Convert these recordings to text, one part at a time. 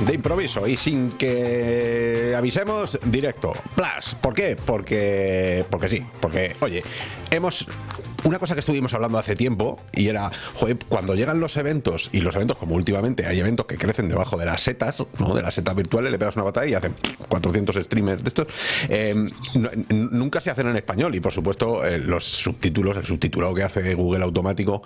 de improviso y sin que avisemos, directo. Plus. ¿Por qué? Porque, porque sí, porque, oye, hemos una cosa que estuvimos hablando hace tiempo y era, joder, cuando llegan los eventos, y los eventos como últimamente hay eventos que crecen debajo de las setas, ¿no? de las setas virtuales, le pegas una batalla y hacen 400 streamers de estos, eh, nunca se hacen en español y por supuesto eh, los subtítulos, el subtitulado que hace Google automático,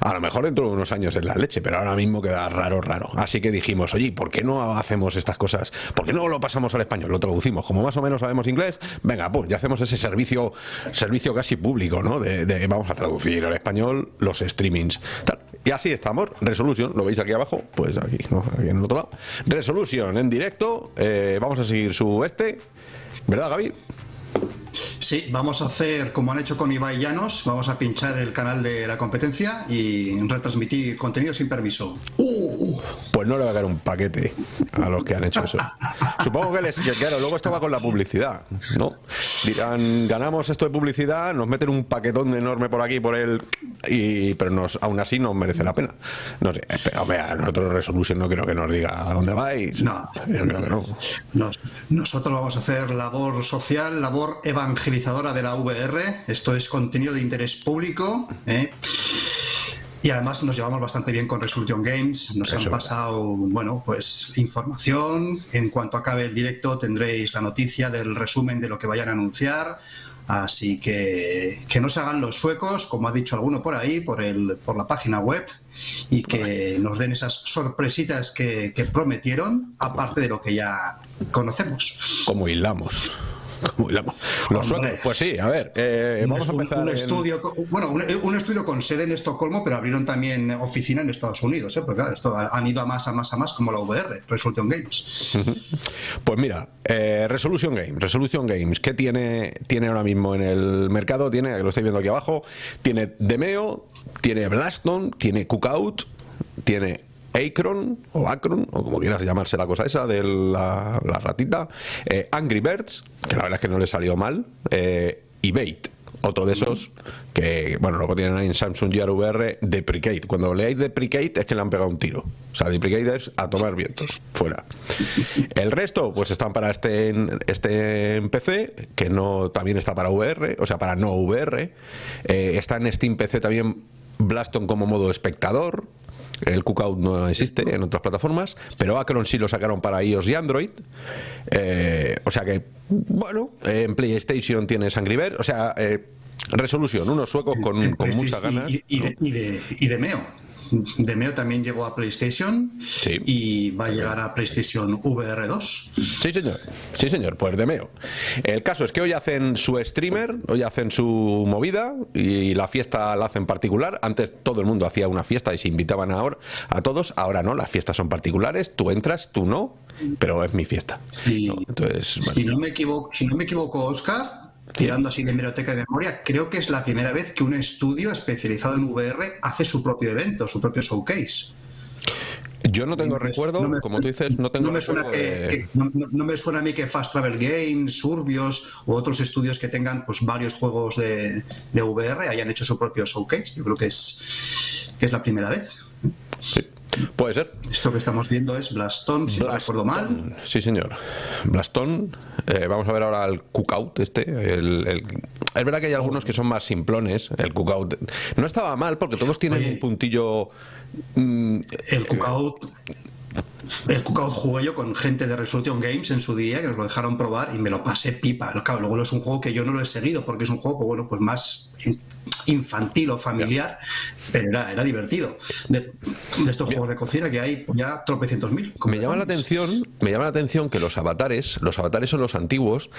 a lo mejor dentro de unos años es la leche, pero ahora mismo queda raro, raro. Así que dijimos, oye, ¿por qué no hacemos estas cosas? ¿Por qué no lo pasamos al español? Lo traducimos, como más o menos sabemos inglés, venga, pues ya hacemos ese servicio, servicio casi público, ¿no? De, vamos a traducir al español los streamings. Y así estamos, Resolution, lo veis aquí abajo, pues aquí, aquí en el otro lado. Resolution en directo, eh, vamos a seguir su este, ¿verdad Gaby? Sí, vamos a hacer como han hecho con Ibai Llanos, vamos a pinchar el canal de la competencia y retransmitir contenido sin permiso. Uh, pues no le va a dar un paquete a los que han hecho eso. Supongo que les, claro, luego esto va con la publicidad, ¿no? Dirán, ganamos esto de publicidad, nos meten un paquetón enorme por aquí, por el... Y, pero nos, aún así no merece la pena. No sé, hombre, a nosotros Resolution no creo que nos diga a dónde vais. No, yo creo que no. nosotros vamos a hacer labor social, labor evangelizadora de la VR. Esto es contenido de interés público. ¿eh? Y además nos llevamos bastante bien con Resolution Games, nos han pasado, bueno, pues información. En cuanto acabe el directo tendréis la noticia del resumen de lo que vayan a anunciar. Así que que no se hagan los suecos, como ha dicho alguno por ahí, por, el, por la página web, y que nos den esas sorpresitas que, que prometieron, aparte de lo que ya conocemos. Como hilamos. Los suecos, pues sí, a ver, eh, vamos a empezar. Un estudio, bueno, un, estudio con sede en Estocolmo, pero abrieron también oficina en Estados Unidos, ¿eh? porque claro, esto han ido a más, a más, a más, como la VR, Resolution Games. Pues mira, eh, Resolution Games, Resolution Games, ¿qué tiene, tiene ahora mismo en el mercado? Tiene, lo estáis viendo aquí abajo, tiene Demeo, tiene Blaston, tiene Cookout, tiene Acron o Acron, o como quieras llamarse la cosa esa de la, ratita, eh, Angry Birds, que la verdad es que no le salió mal, eh, y Bait, otro de esos que, bueno, luego tienen ahí en Samsung Gear VR Deprecate. Cuando leáis Deprecate es que le han pegado un tiro. O sea, Deprecate es a tomar vientos, fuera. El resto, pues están para este, este PC, que no también está para VR, o sea, para no VR. Eh, está en Steam PC también Blaston como modo espectador, el Cookout no existe en otras plataformas, pero Acron sí lo sacaron para iOS y Android. Eh, o sea que, bueno, en PlayStation tienes Angry Birds, o sea, eh, resolución, unos suecos con, con muchas ganas. Y, de, y, de, Meo. Demeo también llegó a PlayStation y va a llegar a PlayStation VR 2. Sí, señor. Sí, señor. Pues Demeo. El caso es que hoy hacen su streamer, hoy hacen su movida y la fiesta la hacen particular. Antes todo el mundo hacía una fiesta y se invitaban ahora a todos. Ahora no, las fiestas son particulares. Tú entras, tú no, pero es mi fiesta. Entonces, si, no me equivoco, si no me equivoco, Oscar, tirando así de biblioteca de memoria, creo que es la primera vez que un estudio especializado en VR hace su propio evento, su propio showcase. Yo no tengo recuerdo, como tú dices, no tengo no me suena no, me suena a mí que Fast Travel Games, Surbios u otros estudios que tengan pues varios juegos de, de VR hayan hecho su propio showcase. Yo creo que es, que es la primera vez. Sí. Puede ser. Esto que estamos viendo es Blaston, si no recuerdo mal. Sí, señor. Blaston. Eh, vamos a ver ahora el cookout este. El, Es verdad que hay algunos que son más simplones. El cookout no estaba mal porque todos tienen un puntillo... Mm, el cookout... El Cookout jugué yo con gente de Resolution Games en su día que nos lo dejaron probar y me lo pasé pipa. Claro, luego es un juego que yo no lo he seguido porque es un juego, pues, bueno, pues más infantil o familiar, pero era, era divertido. De, estos juegos de cocina que hay ya tropecientos mil. Me llama la atención, me llama la atención que los avatares, los avatares son los antiguos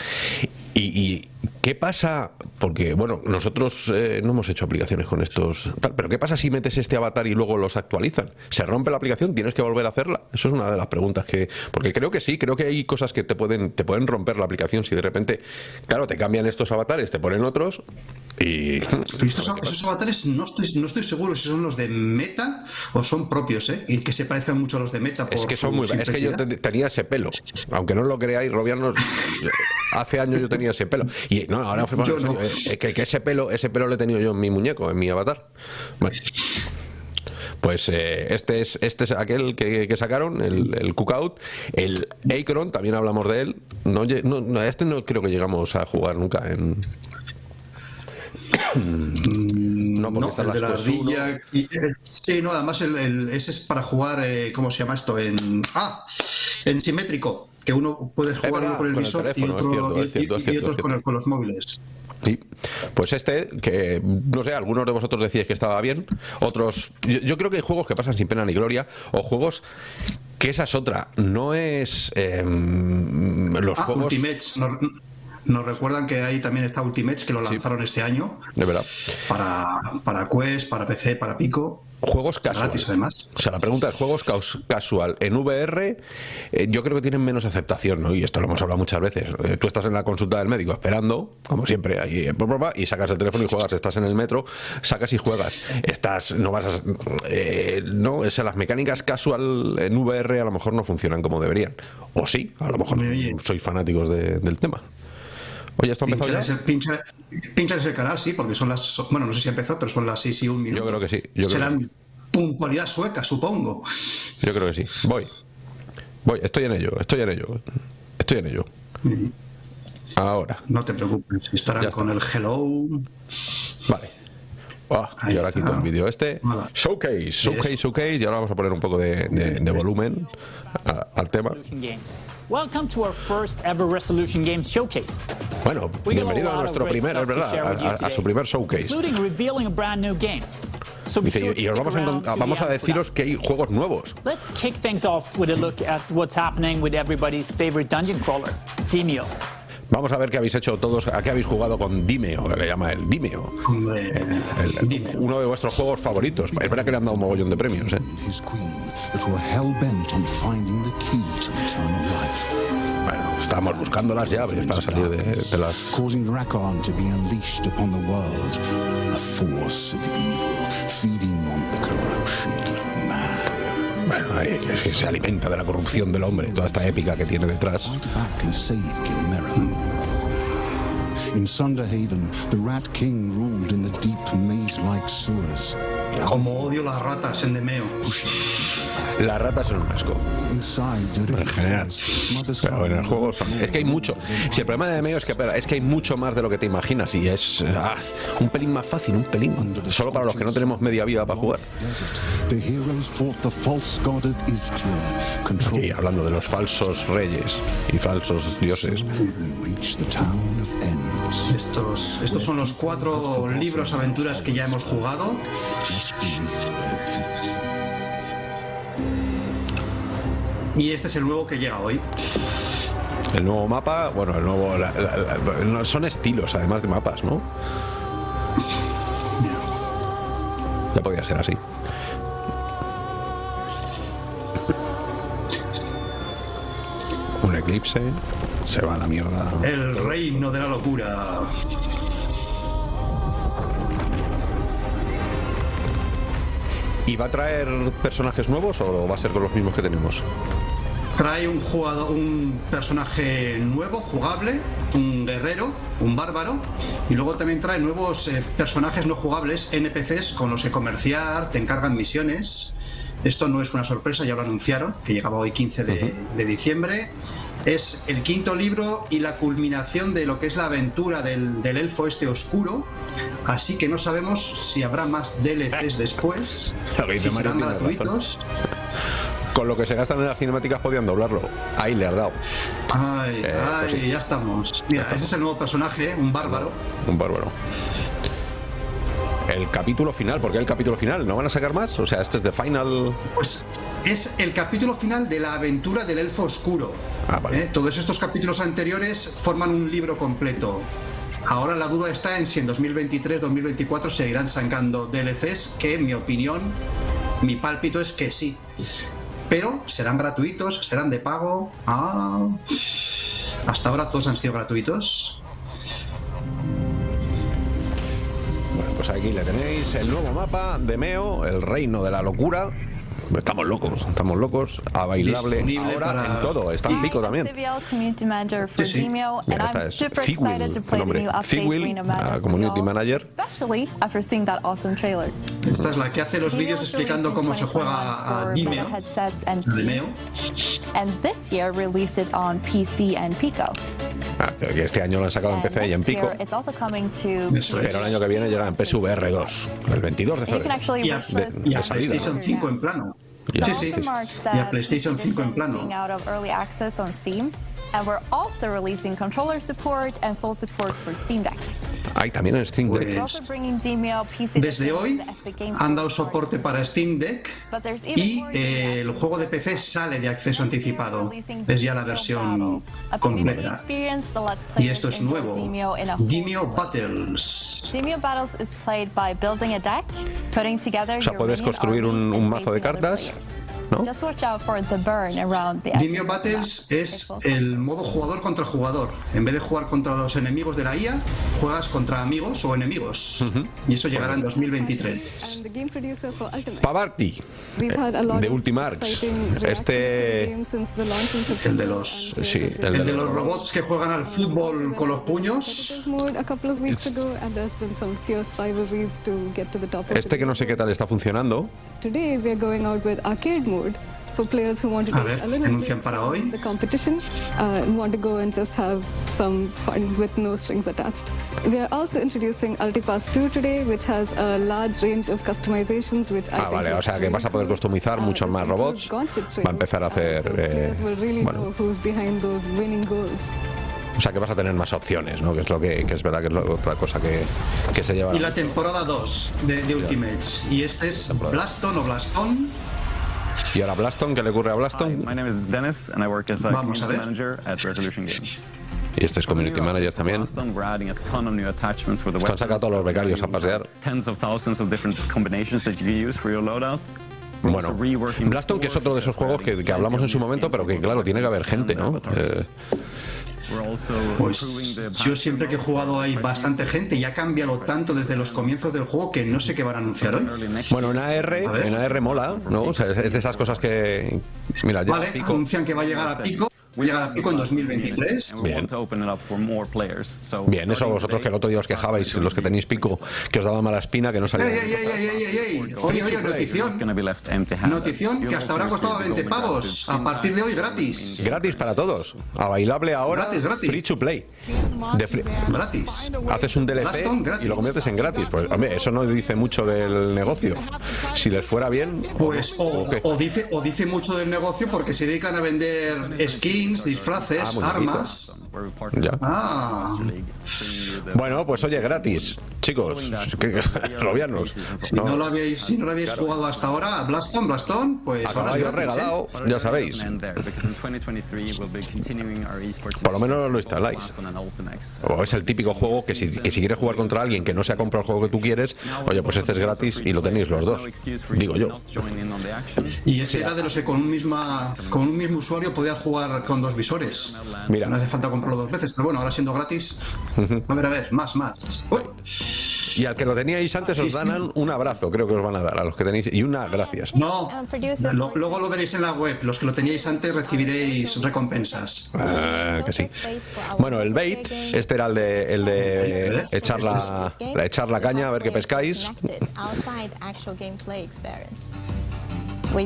y, ¿qué pasa? Porque, bueno, nosotros eh, no hemos hecho aplicaciones con estos tal, pero ¿qué pasa si metes este avatar y luego los actualizan? ¿Se rompe la aplicación? ¿Tienes que volver a hacerla? Eso es una de las preguntas que... Porque creo que sí, creo que hay cosas que te pueden, te pueden romper la aplicación si de repente, claro, te cambian estos avatares, te ponen otros y... estos, esos avatares no estoy, no estoy seguro si son los de Meta o son propios, ¿eh? Y que se parezcan mucho a los de Meta. es que son muy... Es que yo tenía ese pelo. Aunque no lo creáis, Robianos... hace años yo tenía ese pelo. Y no, ahora fue eh, que, ese pelo, ese pelo lo he tenido yo en mi muñeco, en mi avatar. Pues eh, este es este es aquel que, que sacaron, el, el Cookout. El Acron, también hablamos de él. No, no, este no creo que llegamos a jugar nunca en. No, porque No, están el de la ardilla. y- eh, sí, no, además el, el- ese es para jugar, eh, ¿cómo se llama esto? En, ah, en simétrico, que uno puede jugar uno con el con visor y teléfono, otro cierto, es y- cierto, es y cierto, otros con, los móviles. Sí, pues este, que no sé, algunos de vosotros decíais que estaba bien, otros. Yo, yo creo que hay juegos que pasan sin pena ni gloria, o juegos que esa es otra, no es. em, los Ah, juegos. Ultimates. Nos, nos recuerdan que ahí también está Ultimates, que lo lanzaron este año De verdad. para, para Quest, para PC, para Pico. Juegos casual. Gratis, además. O sea, la pregunta es juegos casual. En VR, eh, yo creo que tienen menos aceptación, ¿no? Y esto lo hemos hablado muchas veces. Eh, tú estás en la consulta del médico esperando, como siempre, ahí, eh, y sacas el teléfono y juegas. Estás en el metro, sacas y juegas. Estás, no vas a. eh, no, o sea, las mecánicas casual en VR a lo mejor no funcionan como deberían. O sí, a lo mejor sois fanáticos de- del tema. Oye, ¿esto ha empezado Pinchar ya? ese, ese canal, sí, porque son las. son- bueno, no sé si empezó, pero son las 6 y 1 minuto. creo que sí, yo Serán que puntualidad sueca, supongo. Yo creo que sí. Voy. Voy, estoy en ello, estoy en ello. Estoy en ello. Ahora. No te preocupes, estarán Ya con el hello. Vale. Ah, y ahora está. quito el vídeo este. Vale. Showcase, showcase, showcase. Y ahora vamos a poner un poco de, de- de volumen a- al tema. Welcome to our first ever Resolution Games showcase. Bueno, bienvenido a nuestro primer, es verdad, a, a- a su primer showcase. Including revealing a brand new game. So be Dice, y, os vamos a, vamos a deciros que hay juegos nuevos. Let's kick things off with a look at what's happening with everybody's favorite dungeon crawler, Demio. Vamos a ver qué habéis hecho todos, a qué habéis jugado con Dimeo, que le llama el Dimeo. Hombre, El- dime. uno de vuestros juegos favoritos. Es verdad que le han dado un mogollón de premios, ¿eh? Bueno, estábamos buscando las llaves para salir de, de las... Causing Rakon to be unleashed upon the world, a force of evil feeding on the corruption of man. Bueno, ahí, que se, se alimenta de la corrupción del hombre, toda esta épica que tiene detrás. In Sunderhaven, the Rat King ruled in the deep maze-like sewers. Como odio las ratas en Demeo. Las ratas son un asco. En general. Pero en el juego son- es que hay mucho. Si el problema de medio es que espera, es que hay mucho más de lo que te imaginas y es ah, un pelín más fácil, un pelín. Solo para los que no tenemos media vida para jugar. Y hablando de los falsos reyes y falsos dioses. Estos, estos son los cuatro libros aventuras que ya hemos jugado. Y este es el nuevo que llega hoy. El nuevo mapa, bueno, el nuevo. la- la- la- no, son estilos, además de mapas, ¿no? Ya podía ser así. Un eclipse, se va a la mierda. El reino de la locura. ¿Y va a traer personajes nuevos o va a ser con los mismos que tenemos? Trae un jugador, un personaje nuevo, jugable, un guerrero, un bárbaro, y luego también trae nuevos eh, personajes no jugables, NPCs, con los que comerciar, te encargan misiones. Esto no es una sorpresa, ya lo anunciaron, que llegaba hoy 15 de, de diciembre. Es el quinto libro y la culminación de lo que es la aventura del, del elfo este oscuro. Así que no sabemos si habrá más DLCs después, si serán tiene razón. Con lo que se gastan en las cinemáticas podían doblarlo. Ahí le has dado. Ay, Eh, ay, pues sí. ya estamos. Mira, ese es el nuevo personaje, un bárbaro. Un bárbaro. El capítulo final, ¿por qué el capítulo final? ¿No van a sacar más? O sea, este es de final. Pues es el capítulo final de la aventura del elfo oscuro. Ah, vale. ¿Eh? Todos estos capítulos anteriores forman un libro completo. Ahora la duda está en si en 2023-2024 seguirán sacando DLCs, que en mi opinión, mi pálpito es que sí. Pero serán gratuitos, serán de pago. Ah, hasta ahora todos han sido gratuitos. Bueno, pues aquí le tenéis el nuevo mapa de Meo, el reino de la locura. Estamos locos, estamos locos. A bailable Disponible ahora para- en todo. Está en pico también. Sí, sí. Mira, esta es super Figwil, el nombre. Figwil, Community Manager. especially after seeing that awesome trailer. Esta es la que hace los vídeos explicando cómo se 2021 juega a Dimeo. Dimeo. and this year released it on PC and Pico. Ah, que este año lo han sacado en PC y en Pico. year, it's also coming to Eso es. Pero el año que viene llega en PSVR 2, el 22 de febrero. Y a, wishlist y a de PlayStation ¿no? 5 en plano. Ya. Sí, That sí. also marks Y a PlayStation 5 en plano. being out of early access on Steam. And we're also releasing controller support and full support for Steam Deck. Hay también en Steam Deck. Pues, Desde hoy han dado soporte para Steam Deck y eh, el juego de. PC sale de acceso anticipado. Es ya la versión completa. Y esto es nuevo. Demio. Battles. Demio Battles is played by building a deck, putting together O sea, puedes construir un- un mazo de cartas. ¿No? Just watch out for the burn around the Demio edges of the Battles es el modo jugador contra jugador. En vez de jugar contra los enemigos de la IA, juegas contra amigos o enemigos. Y eso llegará en 2023. And the game producer for Ultimate. Pavarti, We've had a lot de of Ultimarx. Este- to the game since the launch in El de los- and sí, el El de los robots que juegan al fútbol con los puños. este que no sé qué tal está funcionando. Today we are going out with arcade mode for players who want to A take ver, a little anuncian break para hoy. the competition uh, and want to go and just have some fun with no strings attached. We are also introducing Ultipass 2 today, which has a large range of customizations, which I Ah, think vale, o sea que vas a poder customizar Uh, muchos más robots. concept Va a empezar a trains, uh, hacer, so eh, players will really bueno. know who's behind those winning goals. O sea que vas a tener más opciones, ¿no? Que es lo que, que es verdad que es la otra cosa que, que se lleva. Y la temporada 2 de, de Ultimates. Y este es Blaston o Blaston. Y ahora Blaston, ¿qué le ocurre a Hi, Blaston? my name is Dennis, and I work as a Vamos a community ver. manager at Resolution Games. Y este es Community Manager también. Boston, we're adding a ton of new attachments for the Están sacando a todos los becarios a pasear. Tens of thousands of different combinations that you can use for your loadout. We're Bueno, Blaston, que es otro de esos juegos que, hablamos en su momento, pero que claro, tiene que haber gente, ¿no? Eh, Pues yo siempre que he jugado hay bastante gente y ha cambiado tanto desde los comienzos del juego que no sé qué van a anunciar hoy. Bueno, en. AR, en AR mola, ¿no? O sea, es es de esas cosas que. Mira, ya Vale, pico. anuncian que va a llegar a pico. Llegará a pico en 2023. And we Bien. Bien, eso vosotros que el otro día os quejabais, los que tenéis pico, que os daba mala espina, que no salía. ¡Ey, ey, ey, ey, ey, ey, ey! Oye, oye, not notición. Notición que hasta ahora costaba receive 20 the golden pavos. A partir de hoy gratis. Gratis para todos. A bailable ahora. Gratis, gratis. Free to play. De free- Gratis. Haces un DLC y lo conviertes en gratis. Pues, hombre, eso no dice mucho del negocio. Si les fuera bien. Pues o, o dice, o dice mucho del negocio porque se dedican a vender skins, disfraces, Ah, armas. Ya. Ah. Bueno, pues oye, gratis. Chicos, robianos. Si no lo habéis, si no lo habéis jugado hasta ahora, Blaston, Blaston, pues ahora es ¿eh? regalado, But ya sabéis. end there, because in 2023 we'll be continuing our esports Por lo menos lo instaláis. O es el típico juego que si, que si quieres jugar contra alguien que no se ha comprado el juego que tú quieres, oye, pues este es gratis y lo tenéis los dos. Digo yo. Y este era de los que con un, misma, con un mismo usuario podía jugar con dos visores. Mira. No hace falta comprarlo dos veces, pero bueno, ahora siendo gratis. A ver, a ver, más, más. Uy, Y al que lo teníais antes os dan un abrazo, creo que os van a dar, a los que tenéis. Y una gracias. no, lo- luego lo veréis en la web. Los que lo teníais antes recibiréis recompensas. Ah, que sí. Bueno, el bait, este era el de, el de echar, la, la- echar la caña a ver qué pescáis.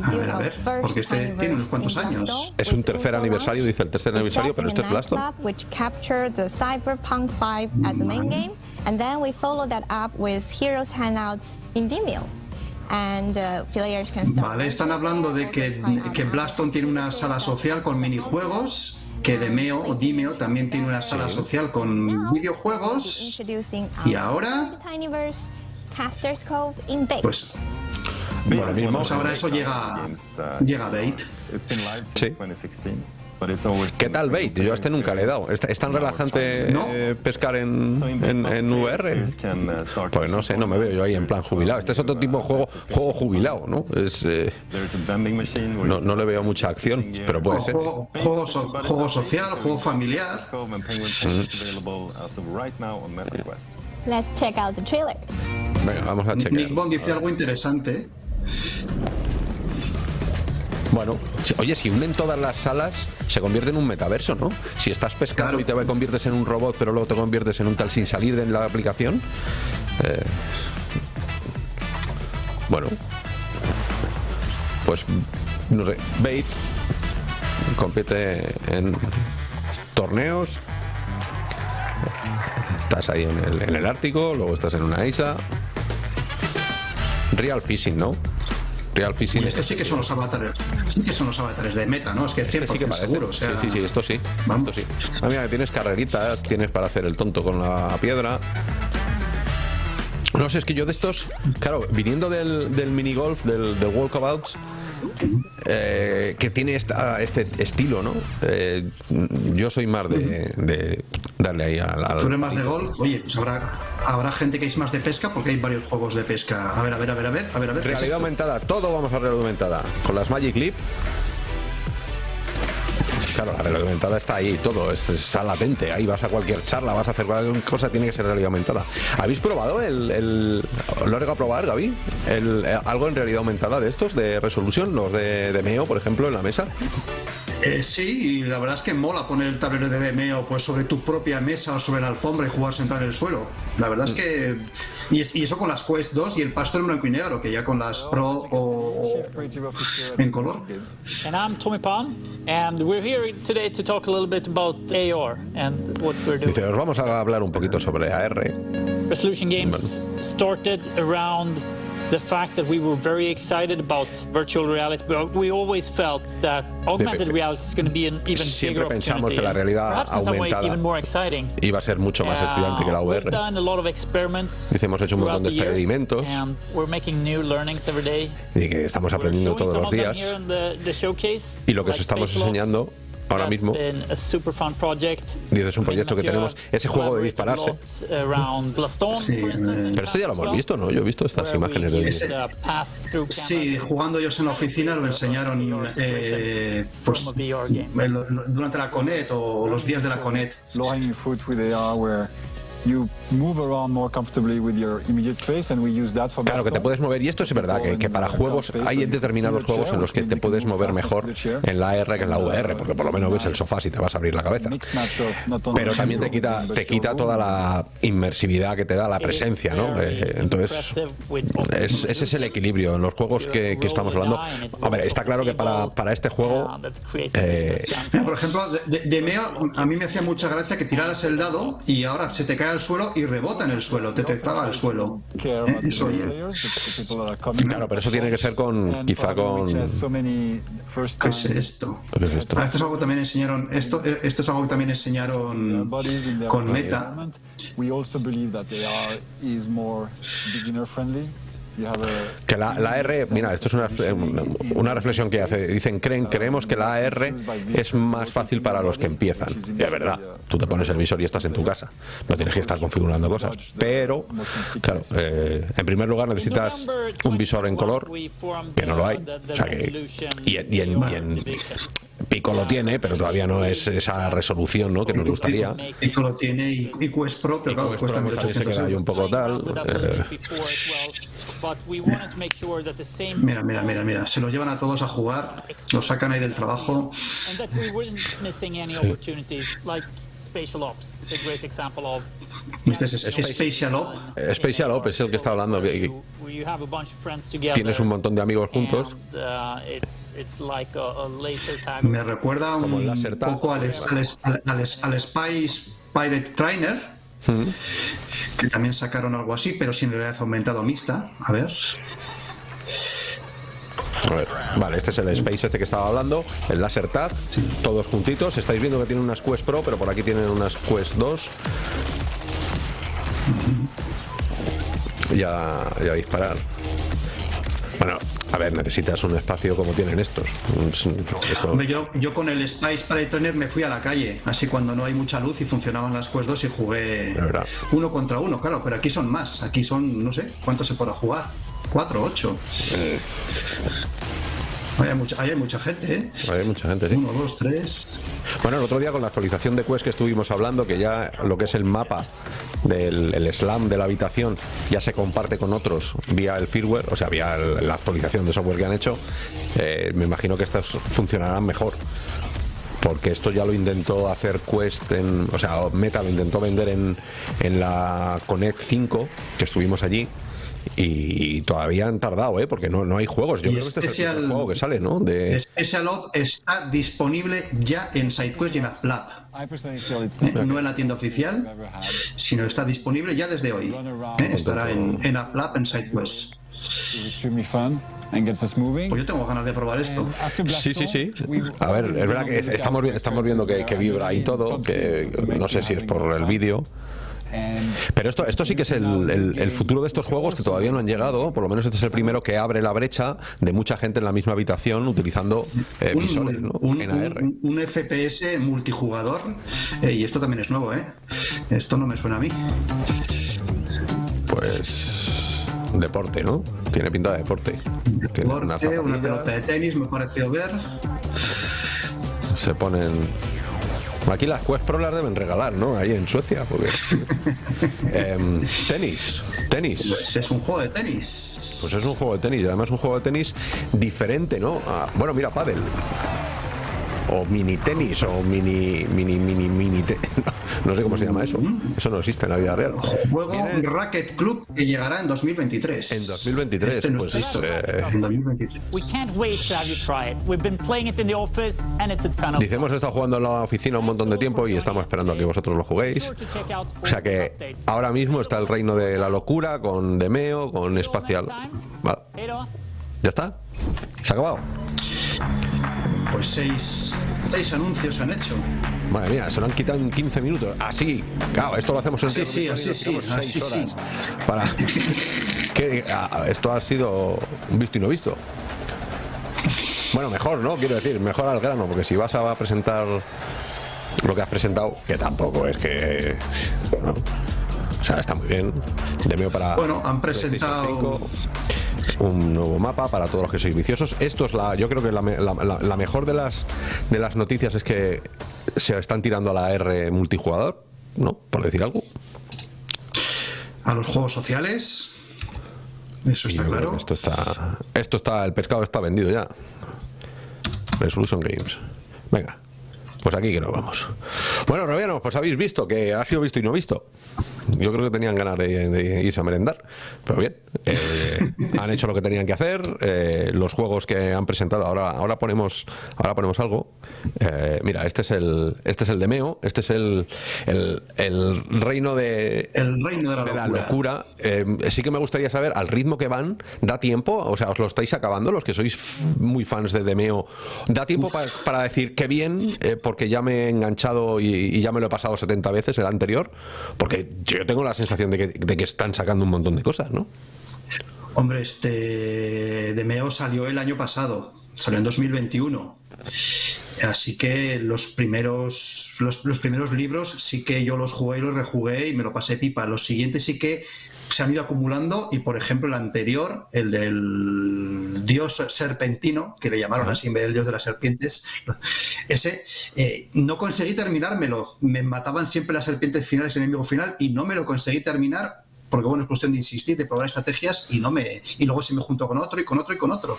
A ver, a ver, porque este tiene unos cuantos años. Es un tercer aniversario, dice el tercer aniversario, pero este es Blaston. Which captured the Cyberpunk 5 as the main game, and then we follow that up with Heroes Hangouts in Demio. And uh, players can start Vale, están hablando de que, que Blaston tiene una sala social con minijuegos, que Demeo o Dimeo también tiene una sala social con videojuegos. Y ahora, Tinyverse Caster's Cove in base. pues, Bueno, mismo. pues ahora eso llega, llega a Bait. Sí. ¿Qué tal bait? Yo a este nunca le he dado. ¿Es, es tan relajante No. eh, pescar en, en, en VR? Pues no sé, no me veo yo ahí en plan jubilado. Este es otro tipo de juego, juego jubilado, ¿no? Es, eh, no, no le veo mucha acción, pero puede ser. Juego, juego, so- juego social, juego familiar. Let's check out the trailer. Venga, vamos a Nick chequear. Bond dice algo interesante. Bueno, oye, si unen todas las salas, se convierte en un metaverso, ¿no? Si estás pescando Claro. y te conviertes en un robot, pero luego te conviertes en un tal sin salir de la aplicación. eh, bueno, pues no sé, Bait compite en torneos. Estás ahí en el, en el Ártico, luego estás en una isla. Real Fishing, ¿no? Real estos sí que son los avatares. Sí que son los avatares de meta, ¿no? Es que 100% Este sí que seguro. O sea, sí, sí, sí, esto sí. Vamos. Esto sí. Ah, mira, tienes carreritas, tienes para hacer el tonto con la piedra. No sé, es que yo de estos, claro, viniendo del, del minigolf, del, del walkabouts, eh, que tiene esta- este estilo, ¿no? Eh, yo soy más de, de darle ahí al... al- Tú eres más de golf, oye, pues habrá, habrá gente que es más de pesca porque hay varios juegos de pesca. A ver, a ver, a ver, a ver, a ver, a ver. ¿qué es Realidad aumentada, todo vamos a realidad aumentada. Con las Magic Leap. Claro, la realidad aumentada está ahí, todo es- está latente. Ahí vas a cualquier charla, vas a hacer cualquier cosa, tiene que ser realidad aumentada. ¿Habéis probado el. el ¿Lo has a probar, Gaby? El, eh, ¿Algo en realidad aumentada de estos, de resolución? Los de, de Meo, por ejemplo, en la mesa. Eh, sí, y la verdad es que mola poner el tablero de DMO pues sobre tu propia mesa o sobre la alfombra y jugar sentado en el suelo. La verdad es que. Y, y eso con las Quest 2 y el pasto en blanco y negro, que ya con las Pro o, o en color. And I'm Tommy Palm, and we're here today to talk a little bit about AR and what we're doing. Dice, os vamos a hablar un poquito sobre AR. Resolution Games started around the fact that we were very excited about virtual reality, but we always felt that augmented reality is going to be an even Siempre bigger pensamos opportunity, que la realidad aumentada even more exciting. Iba a ser mucho más estudiante que la VR. We've done a lot of experiments Dice, hemos hecho un montón de experimentos. and we're making new learnings every day. Y que estamos aprendiendo todos los días. here in the- the showcase, Y lo que os estamos enseñando ahora mismo been a super fun project. Dice, es un proyecto que tenemos, ese juego de dispararse. Sí, the Pero esto ya lo hemos visto, ¿no? Yo he visto estas imágenes de... used, uh, Sí, jugando ellos en la oficina lo enseñaron eh, pues, el- durante la Conet o los días de la Conet. Low hanging fruit with AR where you move around more comfortably with your immediate space and we use that for Claro, que te puedes mover y esto es verdad, que, que para juegos hay determinados juegos en los que te puedes mover mejor en la AR que en la VR, porque por lo menos ves el sofá si te vas a abrir la cabeza. Pero también te quita, te quita toda la inmersividad que te da la presencia, ¿no? Eh, Entonces, es- ese es el equilibrio en los juegos que, que estamos hablando. Hombre, está claro que para, para este juego eh, Mira, por ejemplo, de- de Meo, a mí me hacía mucha gracia que tiraras el dado y ahora se te cae al suelo y rebota en el suelo, te detectaba el suelo. Eh, coming. Claro, pero eso tiene que ser con, quizá con... ¿qué es esto? ¿Qué es esto? Ah, esto es algo que también enseñaron, esto, eh, esto es algo que también enseñaron con Meta. Que la, la AR, mira, esto es una, una reflexión que hace. Dicen, creen, creemos que la AR es más fácil para los que empiezan. Y es verdad, tú te pones el visor y estás en tu casa. No tienes que estar configurando cosas. Pero, claro, eh, en primer lugar necesitas un visor en color, que no lo hay. O sea que, y, en- y en, y en Pico lo tiene, pero todavía no es esa resolución ¿no? que nos gustaría. Pico lo tiene y, y Quest Pro, pero claro, Quest cuesta Pro también se 1800 queda ahí un poco tal. eh, Mira, mira, mira, mira, se los llevan a todos a jugar, los sacan ahí del trabajo. Este es Spatial Op. Spatial Op es el que está hablando. que- tienes un montón de amigos juntos. uh. Me recuerda un poco al, al, al, al, al Spice Pirate Trainer, que también sacaron algo así, pero sin realidad aumentado mixta. A ver. A ver, vale, este es el Space este que estaba hablando, el Laser Tag, todos juntitos. Estáis viendo que tienen unas Quest Pro, pero por aquí tienen unas Quest 2. Ya, ya disparar. Bueno, a ver, necesitas un espacio como tienen estos. Esto- yo, yo con el Spice Pirate Trainer me fui a la calle, así cuando no hay mucha luz y funcionaban las Quest 2 y jugué uno contra uno, claro, pero aquí son más, aquí son, no sé, ¿cuántos se podrá jugar? ¿Cuatro, ocho? Hay mucha, hay mucha gente, ¿eh? Hay mucha gente, sí. Uno, dos, tres. Bueno, el otro día con la actualización de Quest que estuvimos hablando, que ya lo que es el mapa del el slam de la habitación ya se comparte con otros vía el firmware, o sea, vía el- la actualización de software que han hecho, eh, me imagino que estas funcionarán mejor. Porque esto ya lo intentó hacer Quest en. O sea, Meta lo intentó vender en, en la Connect 5, que estuvimos allí. Y todavía han tardado, ¿eh? Porque no, no hay juegos. Yo Y creo que este es el juego que sale, ¿no? De, Special Op está disponible ya en SideQuest y en AppLab. No en la tienda oficial, sino está disponible ya desde hoy. ¿eh? Estará en, en AppLab, en SideQuest. Pues yo tengo ganas de probar esto. Sí, sí, sí. A ver, es verdad que estamos, estamos viendo que, que vibra y todo, que no sé si es por el vídeo. Pero esto, esto sí que es el, el- el futuro de estos juegos que todavía no han llegado. Por lo menos este es el primero que abre la brecha de mucha gente en la misma habitación utilizando eh, Un, visores ¿no? un- en AR. un- un FPS multijugador, eh, y esto también es nuevo, ¿eh? Esto no me suena a mí. Pues deporte, ¿no? Tiene pinta de deporte. Deporte, una zapatillas, pelota de tenis, me pareció ver. Se ponen. Aquí las Quest Pro las deben regalar, ¿no? Ahí en Suecia, porque. Em, tenis, tenis. Pues es un juego de tenis. Pues es un juego de tenis, y además un juego de tenis diferente, ¿no? A- bueno, mira, pádel. O mini tenis, o mini, mini, mini, mini. te- No, sé cómo se llama eso. Eso no existe en la vida real. Juego Viene Racket Club que llegará en 2023. En 2023, Este no pues, listo. eh, En 2023. We can't wait to have you try it. We've been playing it in the office and it's a ton of Dice, hemos estado jugando en la oficina un montón de tiempo y estamos esperando a que vosotros lo juguéis. O sea que ahora mismo está el reino de la locura con Demeo, con Espacial. Va, ¿Ya está? ¿Se ha acabado? Pues seis, seis anuncios han hecho. Madre mía, se lo han quitado en 15 minutos. Así, claro, esto lo hacemos en Sí, sí, así sí, así sí. Para que ah, esto ha sido visto y no visto. Bueno, mejor, ¿no? Quiero decir, mejor al grano, porque si vas a presentar lo que has presentado, que tampoco es que. ¿no? O sea, está muy bien. Demeo para. Bueno, han presentado 5, un nuevo mapa para todos los que sois viciosos. Esto es la, yo creo que la, me- la- la- la mejor de las de las noticias es que se están tirando a la R multijugador, ¿no? Por decir algo. A los juegos sociales. Eso está claro. esto está, esto está, el pescado está vendido ya. Resolution Games. Venga, pues aquí que nos vamos. Bueno, Robiano, pues habéis visto que ha sido visto y no visto. Yo creo que tenían ganas de, de irse a merendar, pero bien, eh, han hecho lo que tenían que hacer. eh, los juegos que han presentado, ahora, ahora ponemos, ahora ponemos algo. Eh, mira, este es el, este es el Demeo, este es el, el, el reino de, El reino de la de la locura. sí que me gustaría saber, al ritmo que van, ¿da tiempo? O sea, ¿os lo estáis acabando los que sois muy fans de Demeo? ¿Da tiempo pa- para, decir qué bien, porque ya me he enganchado y, y ya me lo he pasado 70 veces el anterior? Porque yo tengo la sensación de que, de que están sacando un montón de cosas, ¿no? Hombre, este Demeo salió el año pasado, salió en 2021. Así que los primeros, los, los primeros libros sí que yo los jugué y los rejugué y me lo pasé pipa. Los siguientes sí que se han ido acumulando y, por ejemplo, el anterior, el del dios serpentino, que le llamaron así en vez del dios de las serpientes, ese eh, no conseguí terminármelo. Me mataban siempre las serpientes finales, el enemigo final, y no me lo conseguí terminar porque bueno, es cuestión de insistir, de probar estrategias y no me y luego se me juntó con otro y con otro y con otro.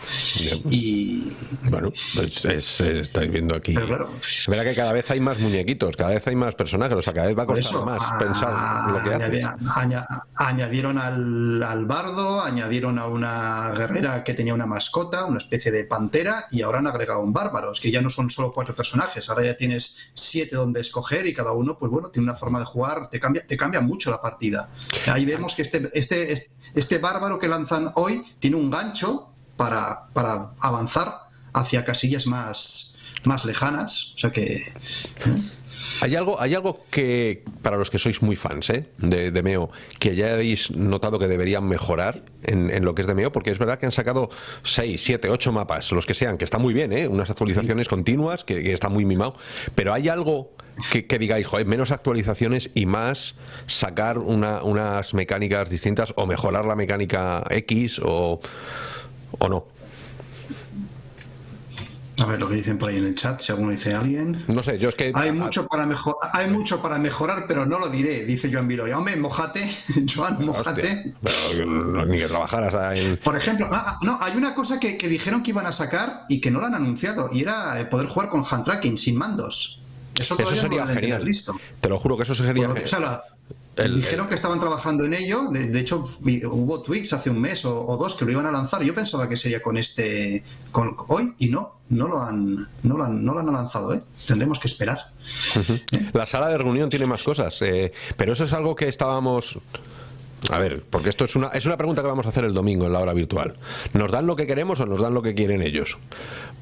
Y Bueno, pues es- es- estáis viendo aquí. Pero claro. Verdad que cada vez hay más muñequitos, cada vez hay más personajes, o sea, cada vez va a costar eso más a- pensar lo que añadi- aña- añadieron al, al bardo, añadieron a una guerrera que tenía una mascota, una especie de pantera, y ahora han agregado un bárbaro. Es que ya no son solo cuatro personajes, ahora ya tienes siete donde escoger y cada uno, pues bueno, tiene una forma de jugar, te cambia, te cambia mucho la partida. Ahí vemos que este, este, este bárbaro que lanzan hoy tiene un gancho para, para avanzar hacia casillas más, más lejanas. O sea que. Hay algo, hay algo que, para los que sois muy fans ¿eh? de, de Meo, que ya habéis notado que deberían mejorar en, en lo que es de Meo, porque es verdad que han sacado 6, 7, 8 mapas, los que sean, que está muy bien, ¿eh? unas actualizaciones continuas, que, que está muy mimado, pero hay algo que, que digáis, joder, menos actualizaciones y más sacar una- unas mecánicas distintas o mejorar la mecánica X o, o no. A ver lo que dicen por ahí en el chat, si alguno dice alguien. No sé, yo es que. Hay mucho para, mejor, hay mucho para mejorar, pero no lo diré, dice Joan Viloria. Hombre, mojate, Joan, mojate. Pero, ni que trabajaras en... Por ejemplo, ah, ah, no, hay una cosa que, que, dijeron que iban a sacar y que no lo han anunciado, y era eh, poder jugar con hand tracking, sin mandos. Eso, eso sería no genial. Listo. Te lo juro que eso sería genial. o sea, la- El- Dijeron que estaban trabajando en ello. De, de hecho, hubo tweets hace un mes o, o dos que lo iban a lanzar. Yo pensaba que sería con este con hoy y no, no lo han, no lo han, no lo han lanzado. ¿eh? Tendremos que esperar. La sala de reunión tiene más cosas, eh, pero eso es algo que estábamos... A ver, porque esto es una, es una pregunta que vamos a hacer el domingo en la hora virtual. ¿Nos dan lo que queremos o nos dan lo que quieren ellos?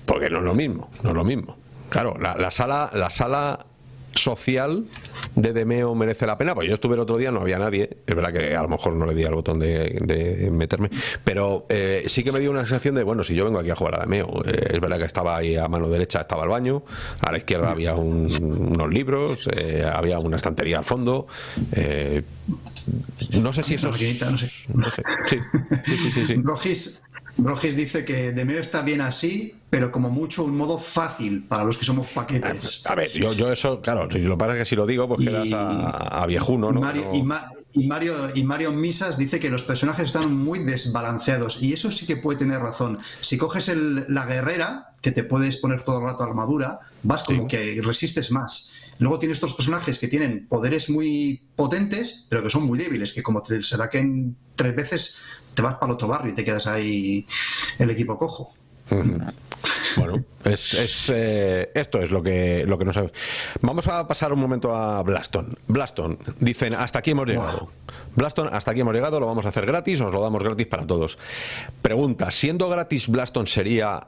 Porque no es lo mismo, no es lo mismo. Claro, la, la sala, la sala social de Demeo merece la pena, pues yo estuve el otro día, no había nadie, es verdad que a lo mejor no le di al botón de, de meterme, pero eh, sí que me dio una sensación de, bueno, si yo vengo aquí a jugar a Demeo, eh, es verdad que estaba ahí a mano derecha, estaba el baño, a la izquierda había un- unos libros, eh, había una estantería al fondo, eh, no sé si eso... Maquinita, no sé. no sé. Sí, sí, sí, sí, sí. Brogis, Brogis dice que Demeo está bien así, pero como mucho un modo fácil para los que somos paquetes. A ver, yo, yo eso, claro, si lo pasa que si lo digo, pues Y- quedas a, a viejuno, ¿no? Mario, y, Ma- y Mario, y Mario Misas dice que los personajes están muy desbalanceados y eso sí que puede tener razón. Si coges el- la guerrera, que te puedes poner todo el rato armadura, vas como Sí. que resistes más. Luego tienes estos personajes que tienen poderes muy potentes, pero que son muy débiles, que como te saquen tres veces, te vas para el otro barrio y te quedas ahí el equipo cojo. Bueno, es, es, eh, esto es lo que, lo que no sabemos. Vamos a pasar un momento a Blaston. Blaston, dicen, hasta aquí hemos llegado. Blaston, hasta aquí hemos llegado, lo vamos a hacer gratis, os lo damos gratis para todos. Pregunta, siendo gratis Blaston sería,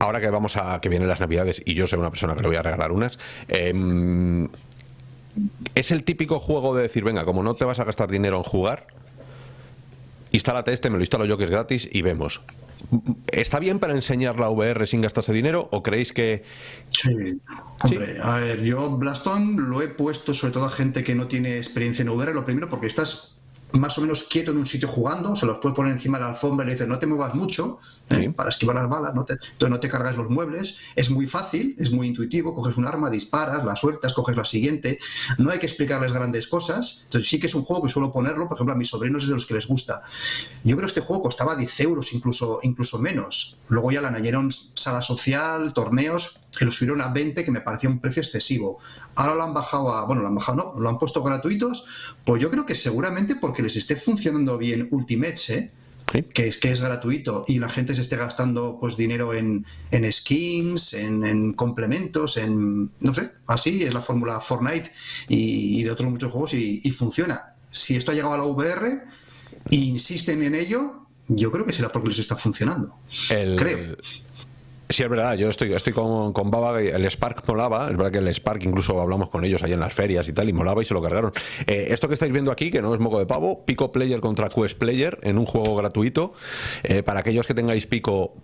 ahora que vamos a, que vienen las navidades y yo soy una persona que le voy a regalar unas, em, es el típico juego de decir, venga, como no te vas a gastar dinero en jugar, instálate este, me lo instalo yo que es gratis y vemos. ¿Está bien para enseñar la VR sin gastarse dinero o creéis que Sí, hombre, a ver, yo Blaston lo he puesto sobre todo a gente que no tiene experiencia en VR, lo primero porque estás más o menos quieto en un sitio jugando, se los puedes poner encima de la alfombra y le dices no te muevas mucho ¿eh? Sí. para esquivar las balas, no te, entonces no te cargas los muebles, es muy fácil, es muy intuitivo, coges un arma, disparas, la sueltas, coges la siguiente, no hay que explicarles grandes cosas, entonces sí que es un juego que suelo ponerlo, por ejemplo a mis sobrinos es de los que les gusta. Yo creo que este juego costaba 10 euros, incluso, incluso menos. Luego ya le añadieron sala social, torneos, que lo subieron a 20, que me parecía un precio excesivo. Ahora lo han bajado a, bueno, lo han bajado, no, lo han puesto gratuitos, pues yo creo que seguramente porque les esté funcionando bien Ultimates, ¿eh? Sí. que es que es gratuito y la gente se esté gastando pues dinero en, en skins, en, en complementos, en no sé, así es la fórmula Fortnite y, y de otros muchos juegos y, y funciona. Si esto ha llegado a la VR e insisten en ello, yo creo que será porque les está funcionando. el, Creo. Sí, es verdad, yo estoy, estoy con, con Baba, el Spark molaba, es verdad que el Spark incluso hablamos con ellos ahí en las ferias y tal, y molaba y se lo cargaron. Eh, esto que estáis viendo aquí, que no es moco de pavo, Pico Player contra Quest Player en un juego gratuito, eh, para aquellos que tengáis Pico,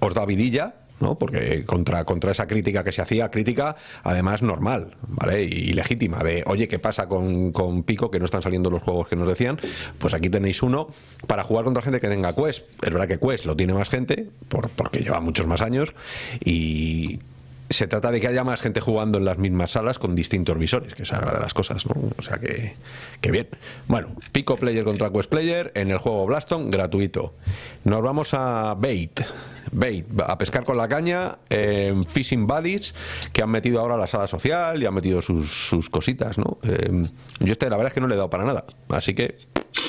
os da vidilla, ¿no? Porque contra, contra esa crítica que se hacía, crítica además normal, ¿vale? Y, legítima, de oye, ¿qué pasa con, con Pico que no están saliendo los juegos que nos decían? Pues aquí tenéis uno para jugar contra gente que tenga Quest. Es verdad que Quest lo tiene más gente, por, porque lleva muchos más años, y se trata de que haya más gente jugando en las mismas salas con distintos visores, que es la de las cosas, ¿no? O sea que, que bien. Bueno, Pico Player contra Quest Player en el juego Blaston, gratuito. Nos vamos a Bait. Bait, a pescar con la caña en Fishing Buddies, que han metido ahora la sala social y han metido sus, sus cositas, ¿no? Eh, yo este, la verdad es que no le he dado para nada. Así que,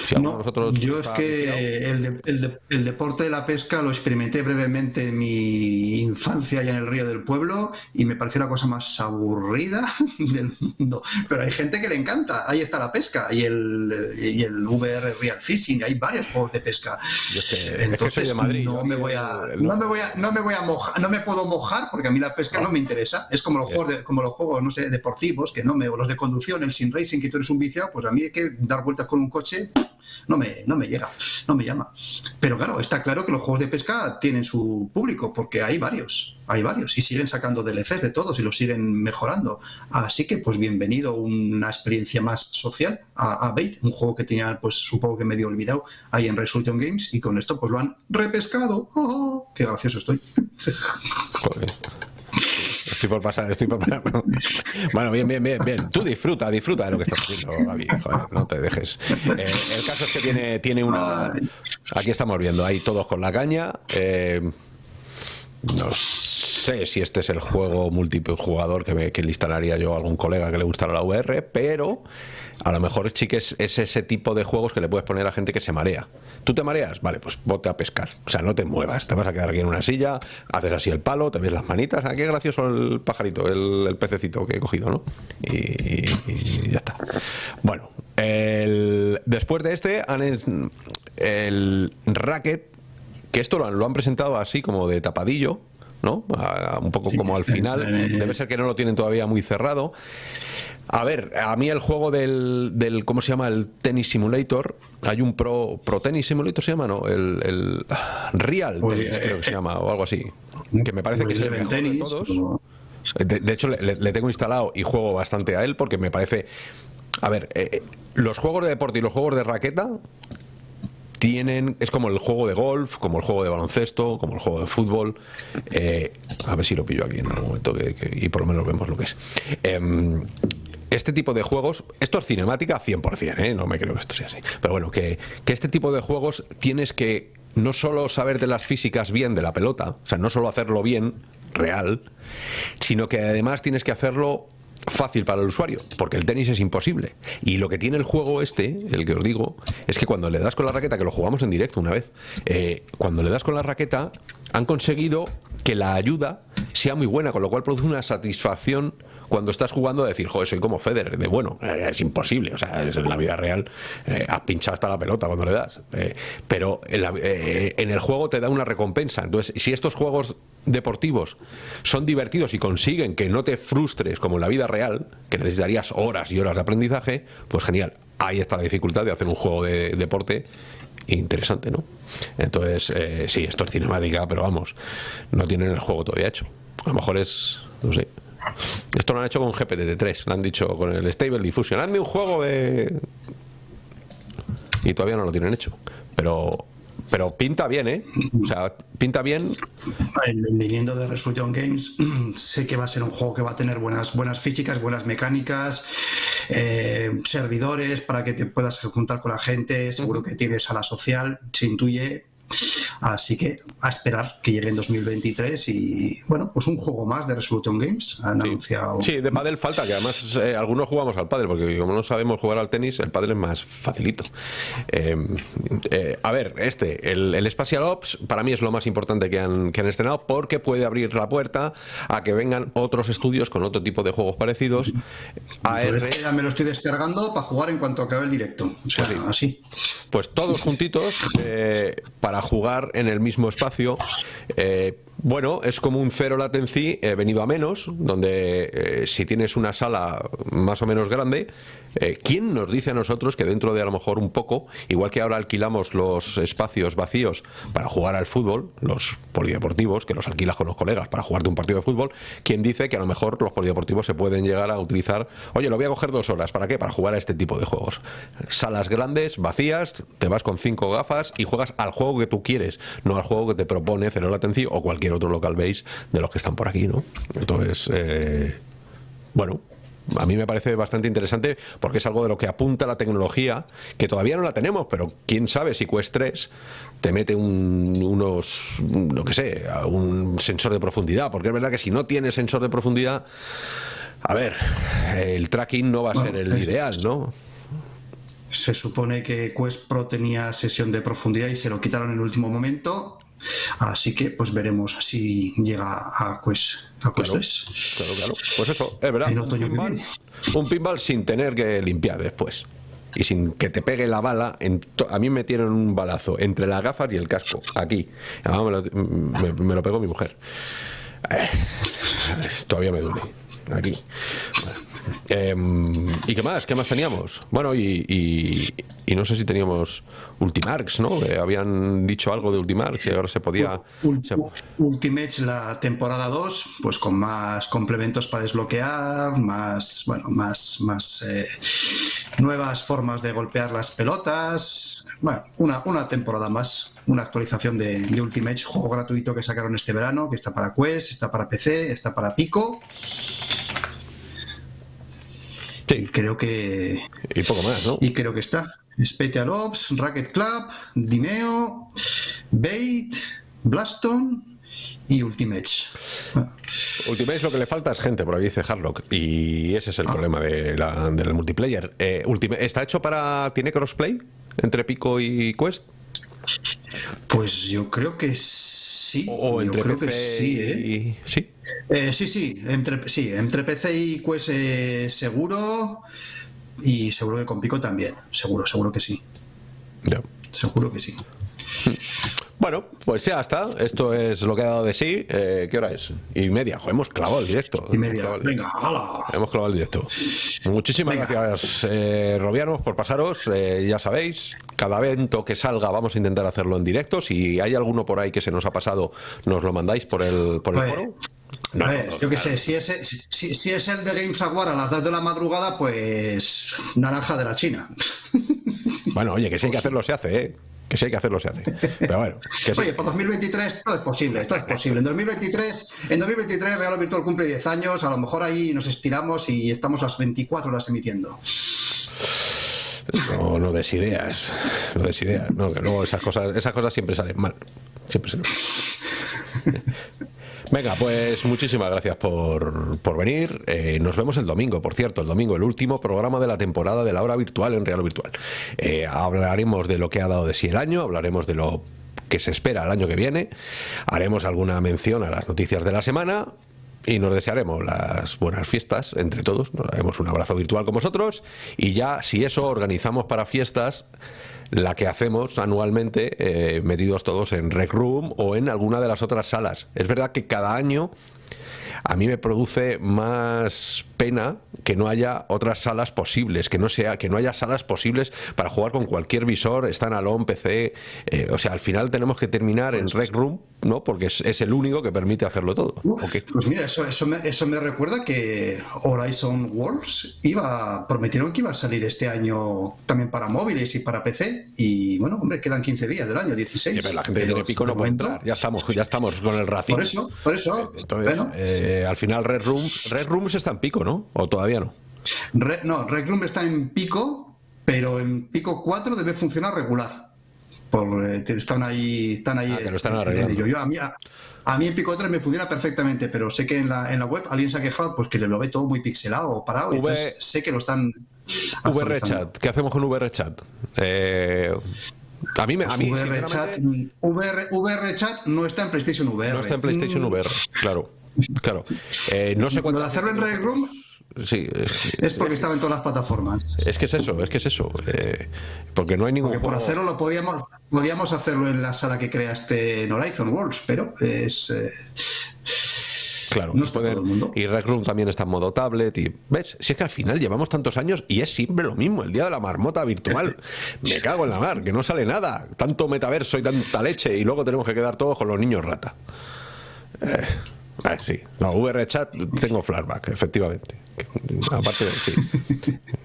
si No, yo es que el, de- el de- el deporte de la pesca lo experimenté brevemente en mi infancia ya en el río del pueblo y me pareció la cosa más aburrida del mundo. Pero hay gente que le encanta. Ahí está la pesca y el, y el VR Real Fishing. Hay varios juegos de pesca. Yo es que- es que soy Entonces Madrid, no me voy a no me voy a no me voy a mojar, no me puedo mojar porque a mí la pesca no me interesa. Es como los juegos de- como los juegos no sé deportivos que no me o los de conducción, el sin racing que tú eres un viciado, pues a mí hay que dar vueltas con un coche no me, no me llega, no me llama. Pero claro, está claro que los juegos de pesca tienen su público, porque hay varios, hay varios, y siguen sacando DLCs de todos y los siguen mejorando. Así que, pues bienvenido una experiencia más social a, Bait, un juego que tenía, pues supongo que medio olvidado ahí en Resolution Games, y con esto pues lo han repescado. ¡Oh! ¡Qué gracioso estoy! Estoy por pasar, estoy por pasar. Bueno, bien, bien, bien, bien. Tú disfruta, disfruta de lo que estás haciendo, Gaby. Joder, no te dejes. Eh, el caso es que tiene, tiene una. Aquí estamos viendo, ahí todos con la caña. Eh, no sé si este es el juego multijugador que, me, que le instalaría yo a algún colega que le gustara la VR, pero a lo mejor sí que es, es, ese tipo de juegos que le puedes poner a gente que se marea. ¿Tú te mareas? Vale, pues bote a pescar. O sea, no te muevas, te vas a quedar aquí en una silla, haces así el palo, te ves las manitas. Ah, qué gracioso el pajarito, el, pececito que he cogido, ¿no? Y, ya está. Bueno, el- después de este, han el Racket, que esto lo han presentado así como de tapadillo, ¿no? A- un poco como al final. Debe ser que no lo tienen todavía muy cerrado. A ver, a mí el juego del, del ¿cómo se llama? El Tennis Simulator. Hay un Pro, Pro Tennis Simulator, ¿se llama? ¿No? El, el ah, Real Tennis, eh, creo que se llama, o algo así. Que me parece que es el mejor de todos. De, de hecho, le, le- le tengo instalado y juego bastante a él porque me parece. A ver, eh, los juegos de deporte y los juegos de raqueta tienen. Es como el juego de golf, como el juego de baloncesto, como el juego de fútbol. Eh, a ver si lo pillo aquí en algún momento que- y por lo menos vemos lo que es. Em, este tipo de juegos, esto es cinemática 100%, ¿eh? no me creo que esto sea así. Pero bueno, que este tipo de juegos tienes que no solo saber de las físicas bien de la pelota, o sea, no solo hacerlo bien, real, sino que además tienes que hacerlo fácil para el usuario, porque el tenis es imposible. Y lo que tiene el juego este, el que os digo, es que cuando le das con la raqueta, que lo jugamos en directo una vez, eh, cuando le das con la raqueta, han conseguido que la ayuda sea muy buena, con lo cual produce una satisfacción cuando estás jugando de decir, joder, soy como Federer, de bueno, eh, es imposible, o sea, es en la vida real, eh, has pinchado hasta la pelota cuando le das, Eh, pero en, la- eh, en el juego te da una recompensa. Entonces, si estos juegos deportivos son divertidos y consiguen que no te frustres como en la vida real, que necesitarías horas y horas de aprendizaje, pues genial. Ahí está la dificultad de hacer un juego de deporte interesante, ¿no? Entonces, eh, sí, esto es cinemática, pero vamos, no tienen el juego todavía hecho. A lo mejor es, no sé. Esto lo han hecho con GPT-3, lo han dicho con el Stable Diffusion. Hazme un juego de... Y todavía no lo tienen hecho. Pero, pero pinta bien, ¿eh? O sea, pinta bien. En- Viniendo de Resolution Games, sé que va a ser un juego que va a tener buenas, buenas físicas, buenas mecánicas, eh, servidores para que te puedas juntar con la gente, seguro que tienes sala social, se intuye. Así que a esperar que llegue en 2023 y bueno, pues un juego más de Resolution Games. Han anunciado. Sí, de pádel falta, que además eh, algunos jugamos al pádel, porque como no sabemos jugar al tenis, el pádel es más facilito. Eh, eh, a ver, este, el, el Spatial Ops, para mí es lo más importante que han, que han estrenado, porque puede abrir la puerta a que vengan otros estudios con otro tipo de juegos parecidos. AR, Entonces, ya me lo estoy descargando para jugar en cuanto acabe el directo. O sea, así. pues todos juntitos eh, para jugar en el mismo espacio. Eh, bueno, es como un cero latency eh, venido a menos, donde eh, si tienes una sala más o menos grande, eh, ¿quién nos dice a nosotros que dentro de a lo mejor un poco, igual que ahora alquilamos los espacios vacíos para jugar al fútbol, los polideportivos, que los alquilas con los colegas para jugarte un partido de fútbol, ¿quién dice que a lo mejor los polideportivos se pueden llegar a utilizar, oye, lo voy a coger dos horas, ¿para qué? Para jugar a este tipo de juegos. Salas grandes, vacías, te vas con cinco gafas y juegas al juego que tú quieres, no al juego que te propone Cero Latency o cualquier otro local base de los que están por aquí, ¿no? Entonces, eh, bueno, a mí me parece bastante interesante porque es algo de lo que apunta la tecnología, que todavía no la tenemos, pero quién sabe si Quest 3 te mete un- unos, lo que sé, un sensor de profundidad, porque es verdad que si no tiene sensor de profundidad, a ver, el tracking no va a ser el ideal, ¿no? Se supone que Quest Pro tenía sesión de profundidad y se lo quitaron en el último momento. Así que pues veremos si llega a Quest, a Quest Claro, 3. claro, claro. Pues eso, es verdad. En Un otoño pinball, viene. un pinball sin tener que limpiar después. Y sin que te pegue la bala. En a mí me metieron un balazo entre las gafas y el casco, aquí. Además me lo, me- me lo pegó mi mujer. Eh, todavía me duele. aquí. Em, ¿Y qué más? ¿Qué más teníamos? Bueno, y, y- y no sé si teníamos Ultimarks, ¿no? Que habían dicho algo de Ultimarks y ahora se podía... Ul- se- Ultimate la temporada 2, pues con más complementos para desbloquear, más, bueno, más, más eh, nuevas formas de golpear las pelotas. Bueno, una, una temporada más, una actualización de, de Ultimate, juego gratuito que sacaron este verano, que está para Quest, está para PC, está para Pico. Y creo que. Y poco más, ¿no? Y creo que está. Ops, Racket Club, Dimeo, Bait, Blaston y Ultimate. Ultimate lo que le falta es gente, por ahí dice Harlock. Y ese Ah. es el problema de la- del multiplayer. Eh, Ultimate, ¿Está hecho para... ¿Tiene crossplay entre Pico y Quest? Pues yo creo que sí. O yo creo que PC sí, ¿eh? y... Sí. Eh, sí, sí, entre, sí, entre PC y Quest eh, seguro y seguro que con Pico también, seguro, seguro que sí. Seguro que sí. Bueno, pues ya está. Esto es lo que ha dado de sí. Eh, ¿Qué hora es? Y media. Joder, hemos clavado el directo. Y media. Hemos Venga, hala. Hemos clavado el directo. Muchísimas Venga. gracias, eh, Robianos, por pasaros. Eh, ya sabéis, cada evento que salga vamos a intentar hacerlo en directo. Si hay alguno por ahí que se nos ha pasado, nos lo mandáis por el, por el Pues, foro. A ver, yo qué sé, si es, si, si es el de Games Aguar a las 2 de la madrugada, pues naranja de la China. Bueno, oye, que si hay que hacerlo se hace, ¿eh? Que si hay que hacerlo se hace. Pero bueno, que sí. Oye, para 2023 todo es posible, todo es posible. En 2023, en 2023 Real Virtual cumple 10 años, a lo mejor ahí nos estiramos y estamos las 24 horas emitiendo. No, no des ideas. No des ideas. No, que luego esas cosas, esas cosas siempre salen mal. Siempre salen mal. Venga, pues muchísimas gracias por, por venir. Eh, nos vemos el domingo, por cierto, el domingo, el último programa de la temporada de la hora virtual en Real Virtual. Eh, hablaremos de lo que ha dado de sí el año, hablaremos de lo que se espera el año que viene, haremos alguna mención a las noticias de la semana y nos desearemos las buenas fiestas entre todos. Nos daremos un abrazo virtual con vosotros y ya, si eso, organizamos para fiestas la que hacemos anualmente eh, metidos todos en Rec Room o en alguna de las otras salas. Es verdad que cada año a mí me produce más pena que no haya otras salas posibles, que no sea, que no haya salas posibles para jugar con cualquier visor, standalone, PC, eh, o sea, al final tenemos que terminar en Rec Room, ¿no? Porque es, es el único que permite hacerlo todo. Pues mira, eso, eso, me, eso me recuerda que Horizon Worlds iba, prometieron que iba a salir este año también para móviles y para PC. Y bueno, hombre, quedan 15 días del año, 16. Sí, pero la gente tiene pico no de puede entrar. Ya estamos, ya estamos con el racimo. Por eso, por eso. Entonces, bueno, eh, al final Red Rooms, Red Rooms está en pico, ¿no? O todavía no. Re- no, Room está en pico, pero en pico 4 debe funcionar regular. Por, eh, están ahí, están ahí. Ah, que lo están en- en arreglando. ello. Yo, a, mí, a, a mí en pico 3 me funciona perfectamente, pero sé que en la, en la web alguien se ha quejado pues que le lo ve todo muy pixelado o parado. V- entonces sé que lo están. VR actualizando. Chat, ¿qué hacemos con VR Chat? Eh, a mí, me, a mí VR Chat, mm, VR, VR Chat no está en PlayStation VR. no está en PlayStation Mm, VR, claro. Claro. Eh, no sé Lo cuánto. de hacerlo en Rec Room Sí, es, es porque estaba en todas las plataformas. es que es eso, es que es eso. eh, porque no hay ningún. Porque por juego- hacerlo lo podíamos, podíamos hacerlo en la sala que creaste en Horizon Worlds, pero es. eh, Claro, No está pueden- todo el mundo. Y Rec Room también está en modo tablet. Y, ¿Ves? Si es que al final llevamos tantos años y es siempre lo mismo, el día de la marmota virtual. Me cago en la mar, que no sale nada. Tanto metaverso y tanta leche y luego tenemos que quedar todos con los niños rata. Eh, eh, sí, no, VR chat tengo flashback, efectivamente. Aparte, sí,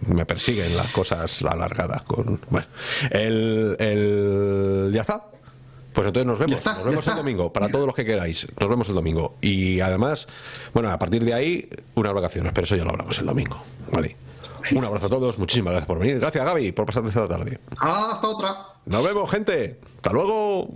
me persiguen las cosas alargadas. Con, bueno, el, el- ya está. Pues entonces nos vemos, está, nos vemos el domingo, para todos los que queráis, nos vemos el domingo. Y además, bueno, a partir de ahí, unas vacaciones, pero eso ya lo hablamos el domingo. Vale. Un abrazo a todos, muchísimas gracias por venir. Gracias Gaby por pasarte esta tarde. Hasta otra. Nos vemos, gente. Hasta luego.